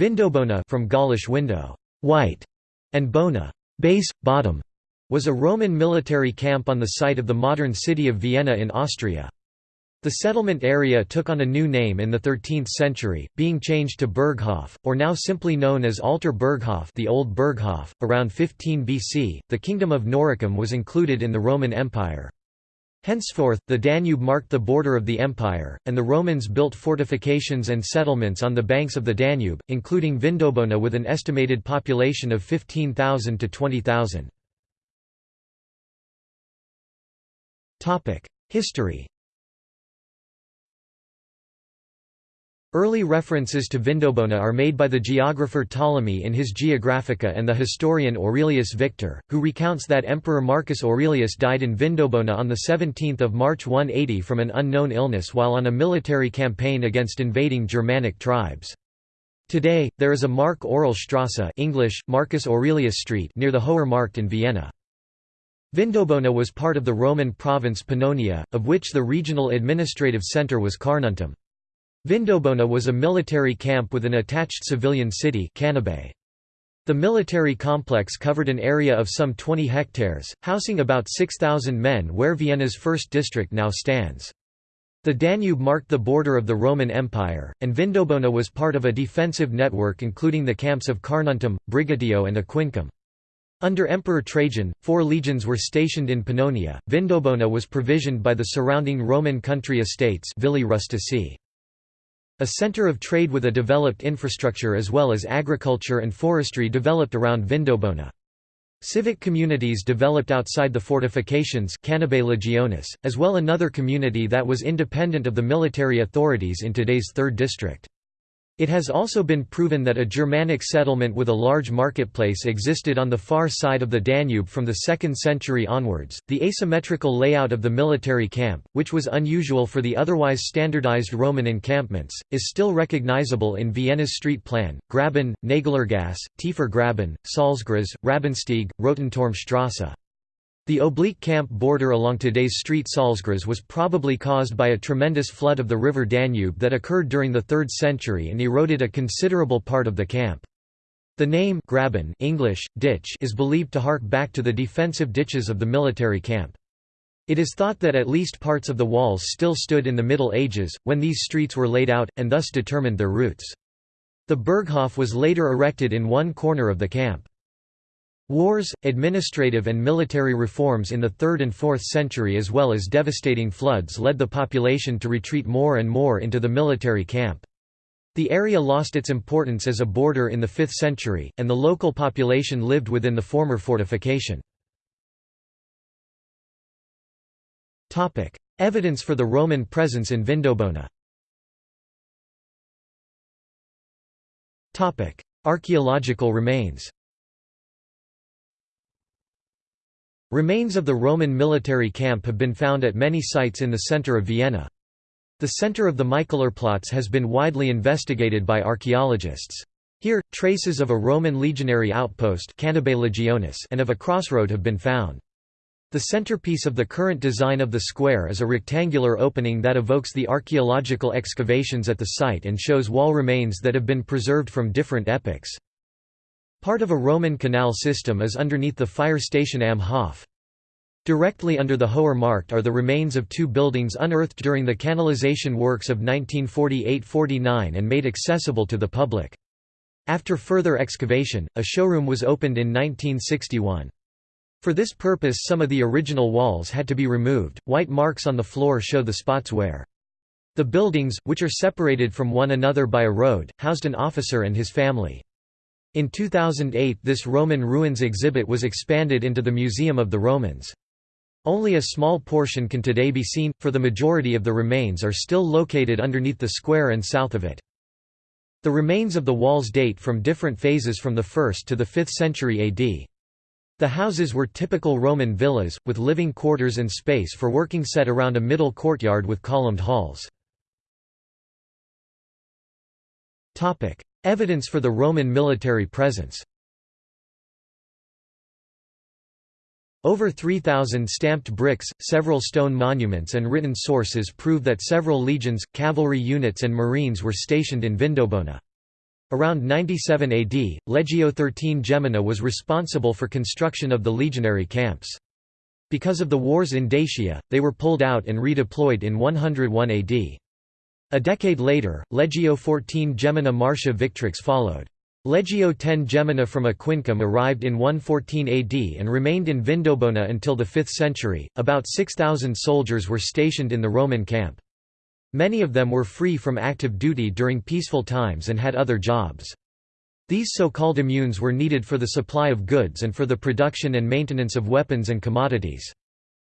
Vindobona from Gaulish window, white, and bona, base, bottom, was a Roman military camp on the site of the modern city of Vienna in Austria. The settlement area took on a new name in the 13th century, being changed to Berghof, or now simply known as Alter Berghof, the Old Berghof. Around 15 BC, the kingdom of Noricum was included in the Roman Empire. Henceforth, the Danube marked the border of the empire, and the Romans built fortifications and settlements on the banks of the Danube, including Vindobona with an estimated population of 15,000 to 20,000. History Early references to Vindobona are made by the geographer Ptolemy in his Geographica and the historian Aurelius Victor, who recounts that Emperor Marcus Aurelius died in Vindobona on 17 March 180 from an unknown illness while on a military campaign against invading Germanic tribes. Today, there is a Mark Aurel Strasse English, Marcus Aurelius Street near the Hoher Markt in Vienna. Vindobona was part of the Roman province Pannonia, of which the regional administrative centre was Carnuntum. Vindobona was a military camp with an attached civilian city. The military complex covered an area of some 20 hectares, housing about 6,000 men where Vienna's first district now stands. The Danube marked the border of the Roman Empire, and Vindobona was part of a defensive network including the camps of Carnuntum, Brigetio and Aquincum. Under Emperor Trajan, four legions were stationed in Pannonia. Vindobona was provisioned by the surrounding Roman country estates villae rusticae. A center of trade with a developed infrastructure as well as agriculture and forestry developed around Vindobona. Civic communities developed outside the fortifications Legionis, as well another community that was independent of the military authorities in today's 3rd district. It has also been proven that a Germanic settlement with a large marketplace existed on the far side of the Danube from the 2nd century onwards. The asymmetrical layout of the military camp, which was unusual for the otherwise standardized Roman encampments, is still recognizable in Vienna's street plan Graben, Naglergasse, Tiefergraben, Salzgries, Rabensteig, Rotenturmstrasse. The oblique camp border along today's street Salzgries was probably caused by a tremendous flood of the river Danube that occurred during the 3rd century and eroded a considerable part of the camp. The name Graben English, ditch is believed to hark back to the defensive ditches of the military camp. It is thought that at least parts of the walls still stood in the Middle Ages, when these streets were laid out, and thus determined their routes. The Berghof was later erected in one corner of the camp. Wars, administrative and military reforms in the 3rd and 4th century as well as devastating floods led the population to retreat more and more into the military camp. The area lost its importance as a border in the 5th century, and the local population lived within the former fortification. Evidence for the Roman presence in Vindobona Archaeological remains Remains of the Roman military camp have been found at many sites in the center of Vienna. The center of the Michaelerplatz has been widely investigated by archaeologists. Here, traces of a Roman legionary outpost and of a crossroad have been found. The centerpiece of the current design of the square is a rectangular opening that evokes the archaeological excavations at the site and shows wall remains that have been preserved from different epochs. Part of a Roman canal system is underneath the fire station Am Hof. Directly under the Hoher Markt are the remains of two buildings unearthed during the canalization works of 1948–49 and made accessible to the public. After further excavation, a showroom was opened in 1961. For this purpose some of the original walls had to be removed, white marks on the floor show the spots where. The buildings, which are separated from one another by a road, housed an officer and his family. In 2008 this Roman ruins exhibit was expanded into the Museum of the Romans. Only a small portion can today be seen, for the majority of the remains are still located underneath the square and south of it. The remains of the walls date from different phases from the 1st to the 5th century AD. The houses were typical Roman villas, with living quarters and space for working set around a middle courtyard with columned halls. Evidence for the Roman military presence Over 3,000 stamped bricks, several stone monuments and written sources prove that several legions, cavalry units and marines were stationed in Vindobona. Around 97 AD, Legio XIII Gemina was responsible for construction of the legionary camps. Because of the wars in Dacia, they were pulled out and redeployed in 101 AD. A decade later, Legio XIV Gemina Martia Victrix followed. Legio X Gemina from Aquincum arrived in 114 AD and remained in Vindobona until the 5th century. About 6,000 soldiers were stationed in the Roman camp. Many of them were free from active duty during peaceful times and had other jobs. These so-called immunes were needed for the supply of goods and for the production and maintenance of weapons and commodities.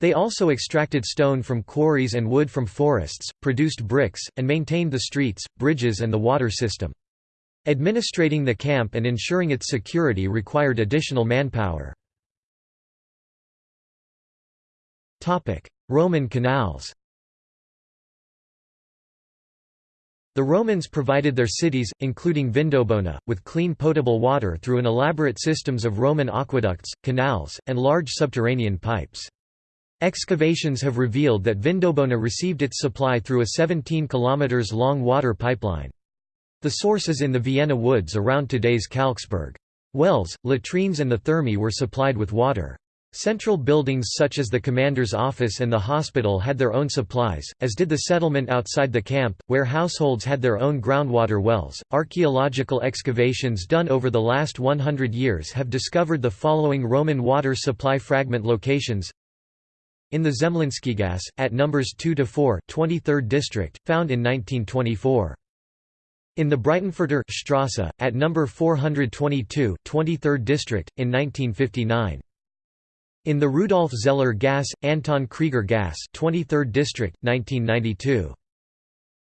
They also extracted stone from quarries and wood from forests, produced bricks, and maintained the streets, bridges and the water system. Administrating the camp and ensuring its security required additional manpower. Roman canals The Romans provided their cities, including Vindobona, with clean potable water through an elaborate systems of Roman aqueducts, canals, and large subterranean pipes. Excavations have revealed that Vindobona received its supply through a 17 km long water pipeline. The source is in the Vienna woods around today's Kalksburg. Wells, latrines and the thermae were supplied with water. Central buildings such as the commander's office and the hospital had their own supplies, as did the settlement outside the camp, where households had their own groundwater wells. Archaeological excavations done over the last 100 years have discovered the following Roman water supply fragment locations. In the Zemlinskygas, at numbers 2 to 4, 23rd district, found in 1924. In the Breitenfurter Strasse, at number 422, 23rd district, in 1959. In the Rudolf Zeller Gas, Anton Krieger Gas 23rd District, 1992.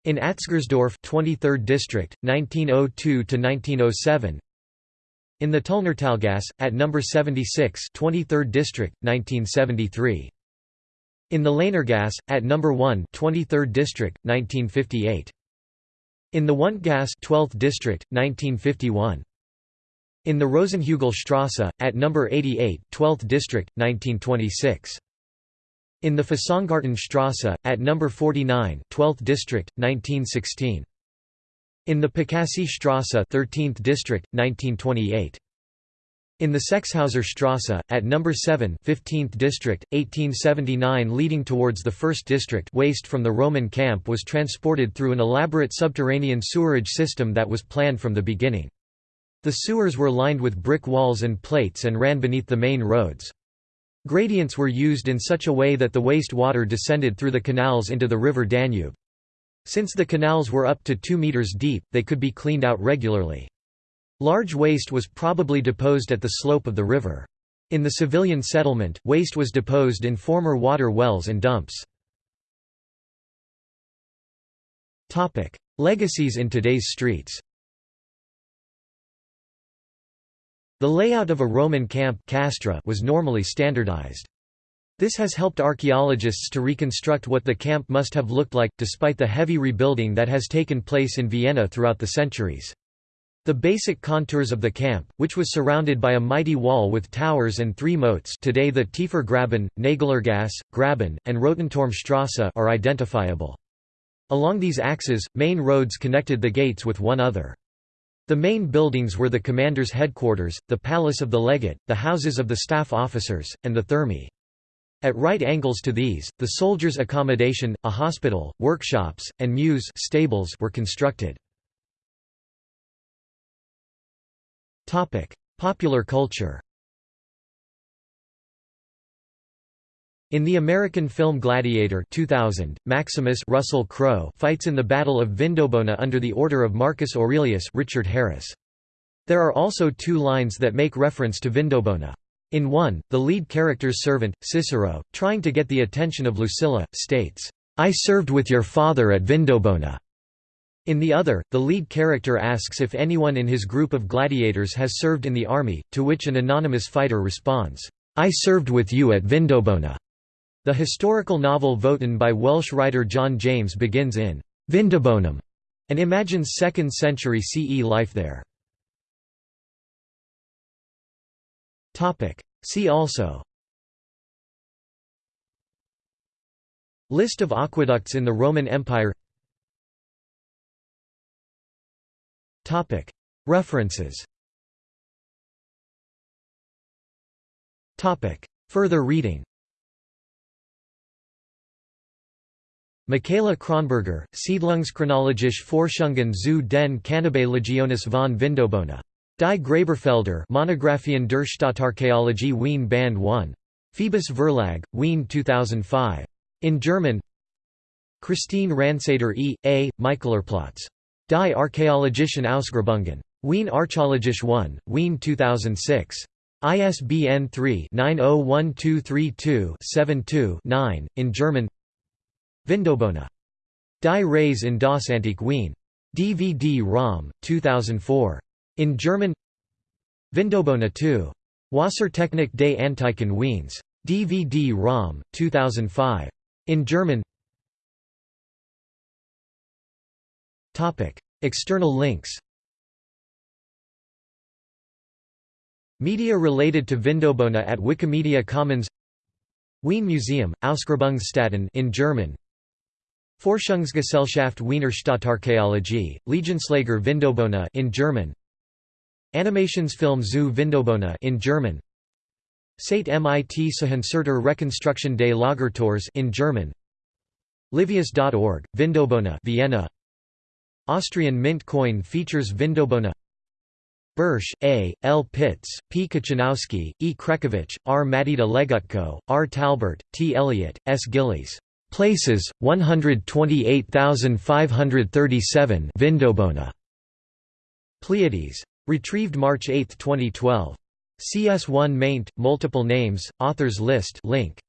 In Atzgersdorf 23rd District, 1902 to 1907. In the Tullnertalgas, at No. 76 23rd District, 1973. In the Lehnergas, at No. 1 23rd District, 1958. In the Wundgas 12th District, 1951. In the Rosenhügelstrasse, at number 88, 12th District, 1926. In the Fasangartenstrasse, at number 49, 12th District, 1916. In the Pikasi Strasse 13th District, 1928. In the Sechshauser Strasse, at number 7 15th District, 1879 leading towards the 1st District waste from the Roman camp was transported through an elaborate subterranean sewerage system that was planned from the beginning. The sewers were lined with brick walls and plates and ran beneath the main roads. Gradients were used in such a way that the waste water descended through the canals into the river Danube. Since the canals were up to 2 meters deep, they could be cleaned out regularly. Large waste was probably deposed at the slope of the river. In the civilian settlement, waste was deposed in former water wells and dumps. Legacies in today's streets The layout of a Roman camp castra was normally standardized. This has helped archaeologists to reconstruct what the camp must have looked like, despite the heavy rebuilding that has taken place in Vienna throughout the centuries. The basic contours of the camp, which was surrounded by a mighty wall with towers and three moats today the Tiefer Graben, Naglergasse, Graben, and Rotenturmstrasse are identifiable. Along these axes, main roads connected the gates with one other. The main buildings were the commander's headquarters, the palace of the legate, the houses of the staff officers, and the thermae. At right angles to these, the soldiers' accommodation, a hospital, workshops, and mews stables were constructed. Popular culture In the American film Gladiator 2000, Maximus Russell Crowe fights in the Battle of Vindobona under the order of Marcus Aurelius Richard Harris. There are also two lines that make reference to Vindobona. In one, the lead character's servant, Cicero, trying to get the attention of Lucilla, states, "'I served with your father at Vindobona'". In the other, the lead character asks if anyone in his group of gladiators has served in the army, to which an anonymous fighter responds, "'I served with you at Vindobona'". The historical novel Wotan by Welsh writer John James begins in Vindobonum and imagines 2nd century CE life there. See also List of aqueducts in the Roman Empire References Further reading Michaela Kronberger, Siedlungschronologische Forschungen zu den Legionis von Vindobona. Die Graberfelder Monographien der Stadtarchäologie Wien Band 1. Phoibos Verlag, Wien 2005. In German Christine Ranseder E. A., Michaelerplatz. Die archäologischen Ausgrabungen. Wien Archäologisch 1, Wien 2006. ISBN 3-901232-72-9, in German Vindobona. Die Reise in das Antike Wien. DVD-ROM, 2004. In German Vindobona 2. Wassertechnik des Antiken Wiens. DVD-ROM, 2005. In German External links Media related to Vindobona at Wikimedia Commons Wien Museum, Ausgrabungsstätten in German Forschungsgesellschaft Wiener Stadtarchäologie, Legionslager Vindobona in German Animationsfilm zu Vindobona in German Sate mit Sahansurter Rekonstruktion des Lagertors in German Livius.org, Vindobona Vienna Austrian mint coin features Vindobona Bursch, A., L. Pitts, P. Kochanowski, E. Krekovich, R. Matita Legutko, R. Talbert, T. Elliott, S. Gillies. Places, 128,537 Vindobona. Pleiades. Retrieved March 8, 2012. CS1 maint, multiple names, authors list link.